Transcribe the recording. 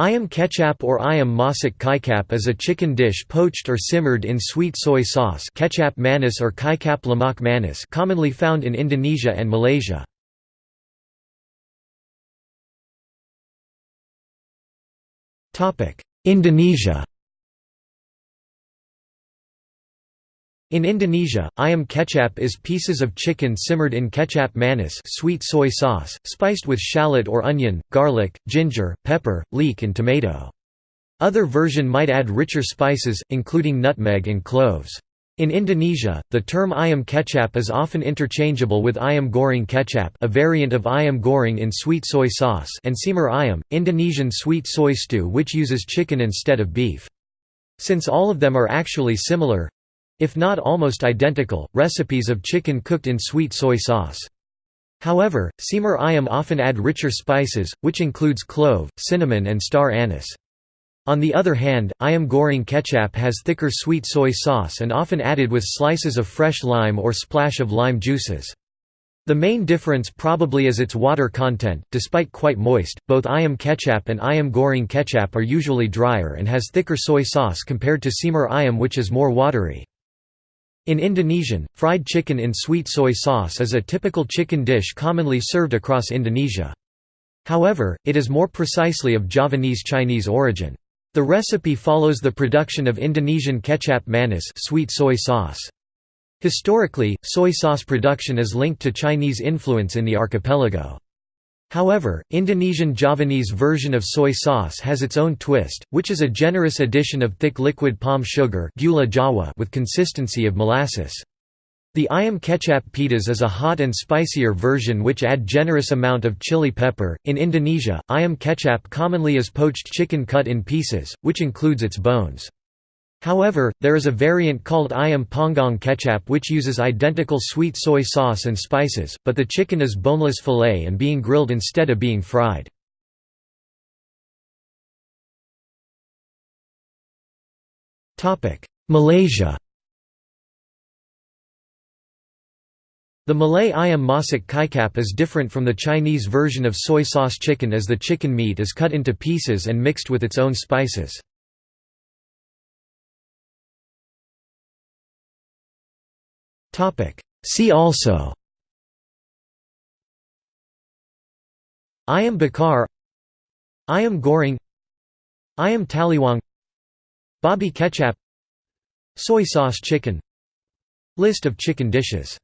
Ayam kecap or ayam masak kicap is a chicken dish poached or simmered in sweet soy sauce kecap manis or kicap lemak manis commonly found in Indonesia and Malaysia. Indonesia In Indonesia, ayam kecap is pieces of chicken simmered in kecap manis sweet soy sauce, spiced with shallot or onion, garlic, ginger, pepper, leek and tomato. Other version might add richer spices, including nutmeg and cloves. In Indonesia, the term ayam kecap is often interchangeable with ayam goreng kecap a variant of ayam goreng in sweet soy sauce and semur ayam, Indonesian sweet soy stew which uses chicken instead of beef. Since all of them are actually similar, if not almost identical, recipes of chicken cooked in sweet soy sauce. However, semur ayam often add richer spices, which includes clove, cinnamon and star anise. On the other hand, ayam goreng kecap has thicker sweet soy sauce and often added with slices of fresh lime or splash of lime juices. The main difference probably is its water content, despite quite moist, both ayam kecap and ayam goreng kecap are usually drier and has thicker soy sauce compared to semur ayam which is more watery. In Indonesian, fried chicken in sweet soy sauce is a typical chicken dish commonly served across Indonesia. However, it is more precisely of Javanese Chinese origin. The recipe follows the production of Indonesian kecap manis sweet soy sauce. Historically, soy sauce production is linked to Chinese influence in the archipelago. However, Indonesian Javanese version of soy sauce has its own twist, which is a generous addition of thick liquid palm sugar gula Jawa with consistency of molasses. The ayam kecap pedas is a hot and spicier version which add generous amount of chili pepper. In Indonesia, ayam kecap commonly is poached chicken cut in pieces, which includes its bones. However, there is a variant called ayam panggang kecap which uses identical sweet soy sauce and spices, but the chicken is boneless fillet and being grilled instead of being fried. Malaysia The Malay ayam masak kicap is different from the Chinese version of soy sauce chicken as the chicken meat is cut into pieces and mixed with its own spices. See also. Ayam bakar. Ayam goreng Ayam taliwang. Babi kecap. Soy sauce chicken. List of chicken dishes